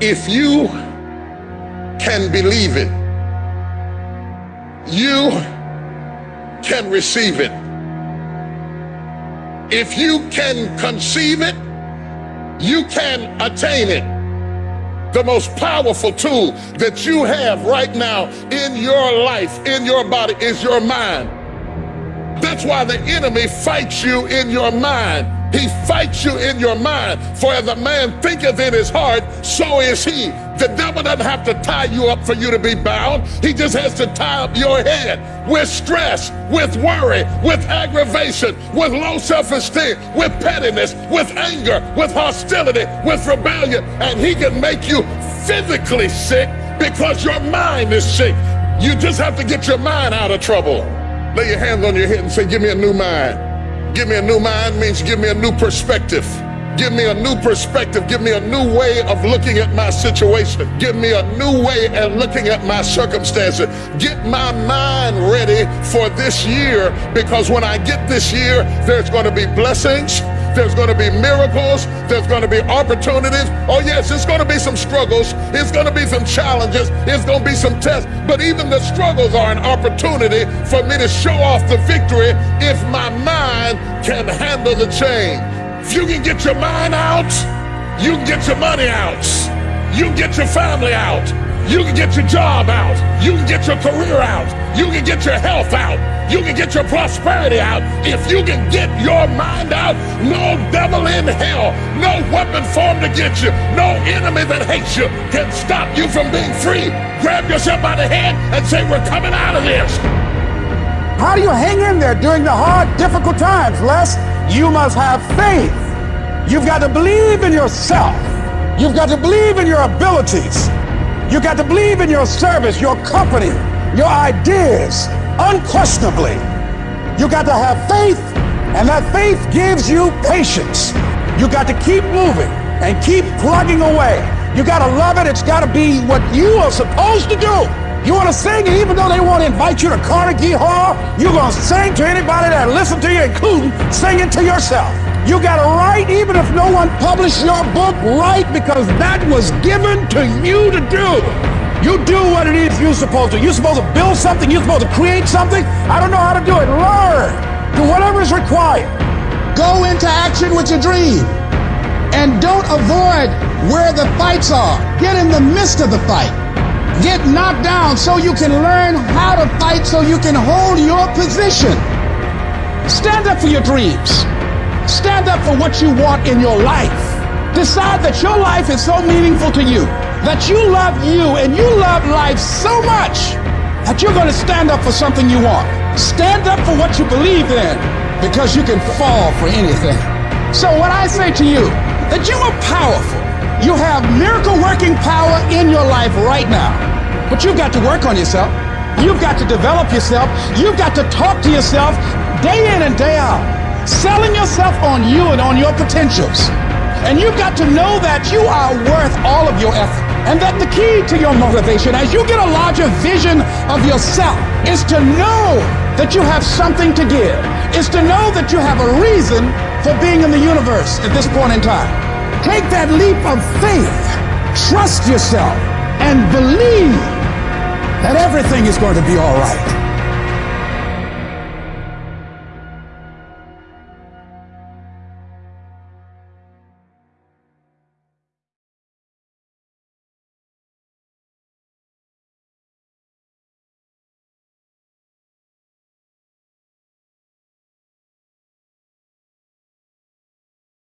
If you can believe it, you can receive it. If you can conceive it, you can attain it. The most powerful tool that you have right now in your life, in your body, is your mind. That's why the enemy fights you in your mind. He fights you in your mind. For as a man thinketh in his heart, so is he. The devil doesn't have to tie you up for you to be bound. He just has to tie up your head with stress, with worry, with aggravation, with low self-esteem, with pettiness, with anger, with hostility, with rebellion. And he can make you physically sick because your mind is sick. You just have to get your mind out of trouble. Lay your hands on your head and say, give me a new mind. Give me a new mind means give me a new perspective. Give me a new perspective. Give me a new way of looking at my situation. Give me a new way of looking at my circumstances. Get my mind ready for this year because when I get this year, there's going to be blessings. There's going to be miracles. There's going to be opportunities. Oh, yes, it's going to be some struggles. It's going to be some challenges. It's going to be some tests. But even the struggles are an opportunity for me to show off the victory if my mind can handle the change. If you can get your mind out, you can get your money out. You can get your family out. You can get your job out. You can get your career out. You can get your health out. You can get your prosperity out. If you can get your mind out, no devil in hell, no weapon formed against you, no enemy that hates you can stop you from being free. Grab yourself by the head and say, We're coming out of this. How do you hang in there during the hard, difficult times, Les? You must have faith. You've got to believe in yourself. You've got to believe in your abilities. You've got to believe in your service, your company, your ideas, unquestionably. You've got to have faith, and that faith gives you patience. You've got to keep moving and keep plugging away. You got to love it. It's got to be what you are supposed to do. You want to sing, even though they want to invite you to Carnegie Hall, you're going to sing to anybody that listen to you, including singing to yourself. You got to write, even if no one published your book, write because that was given to you to do. You do what it is you're supposed to. You're supposed to build something. You're supposed to create something. I don't know how to do it. Learn. Do whatever is required. Go into action with your dream. And don't avoid where the fights are. Get in the midst of the fight. Get knocked down so you can learn how to fight so you can hold your position. Stand up for your dreams. Stand up for what you want in your life. Decide that your life is so meaningful to you, that you love you and you love life so much that you're going to stand up for something you want. Stand up for what you believe in because you can fall for anything. So what I say to you, that you are powerful. You have miracle working power in your life right now. But you've got to work on yourself. You've got to develop yourself. You've got to talk to yourself day in and day out selling yourself on you and on your potentials. And you've got to know that you are worth all of your effort. And that the key to your motivation as you get a larger vision of yourself is to know that you have something to give, is to know that you have a reason for being in the universe at this point in time. Take that leap of faith, trust yourself, and believe that everything is going to be all right.